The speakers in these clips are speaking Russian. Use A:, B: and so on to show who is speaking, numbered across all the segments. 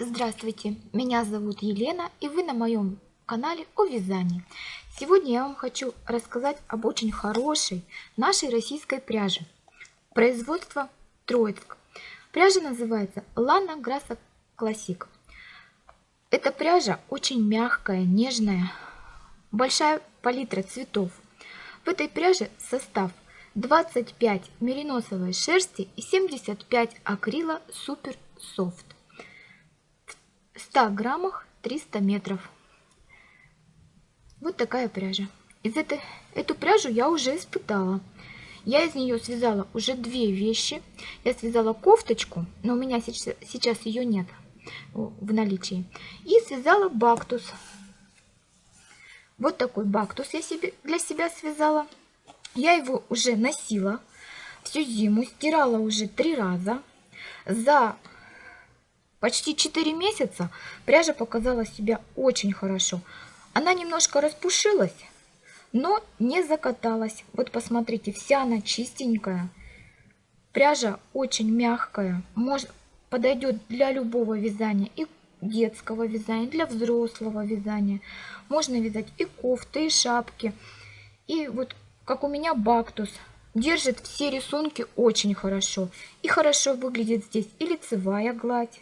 A: Здравствуйте, меня зовут Елена и вы на моем канале о вязании. Сегодня я вам хочу рассказать об очень хорошей нашей российской пряже. Производство Троицк. Пряжа называется Лана Грасса Классик. Эта пряжа очень мягкая, нежная, большая палитра цветов. В этой пряже состав 25 мериносовой шерсти и 75 акрила Супер Софт. 100 граммах 300 метров. Вот такая пряжа. Из этой, эту пряжу я уже испытала. Я из нее связала уже две вещи. Я связала кофточку, но у меня сейчас, сейчас ее нет в наличии. И связала бактус. Вот такой бактус я себе, для себя связала. Я его уже носила всю зиму, стирала уже три раза. За Почти 4 месяца пряжа показала себя очень хорошо. Она немножко распушилась, но не закаталась. Вот посмотрите, вся она чистенькая. Пряжа очень мягкая, может, подойдет для любого вязания, и детского вязания, для взрослого вязания. Можно вязать и кофты, и шапки. И вот как у меня бактус, держит все рисунки очень хорошо. И хорошо выглядит здесь и лицевая гладь,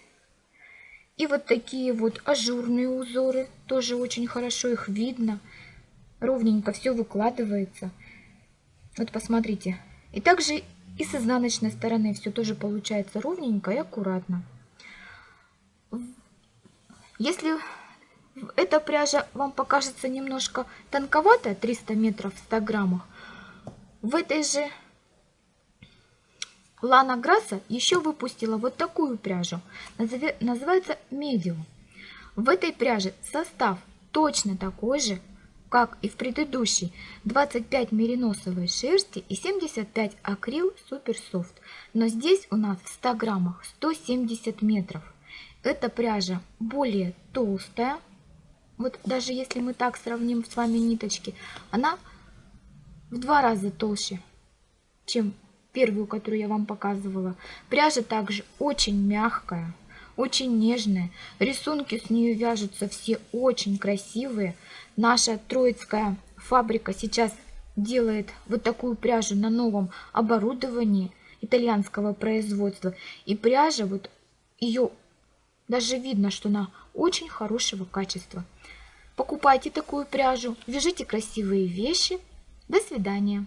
A: и вот такие вот ажурные узоры, тоже очень хорошо их видно. Ровненько все выкладывается. Вот посмотрите. И также и с изнаночной стороны все тоже получается ровненько и аккуратно. Если эта пряжа вам покажется немножко тонковатая, 300 метров в 100 граммах, в этой же Лана Грасса еще выпустила вот такую пряжу, называется Medium. В этой пряже состав точно такой же, как и в предыдущей, 25 мериносовой шерсти и 75 акрил Супер Софт. Но здесь у нас в 100 граммах 170 метров. Эта пряжа более толстая, вот даже если мы так сравним с вами ниточки, она в два раза толще, чем первую, которую я вам показывала. Пряжа также очень мягкая, очень нежная. Рисунки с нее вяжутся все очень красивые. Наша троицкая фабрика сейчас делает вот такую пряжу на новом оборудовании итальянского производства. И пряжа, вот ее даже видно, что она очень хорошего качества. Покупайте такую пряжу, вяжите красивые вещи. До свидания.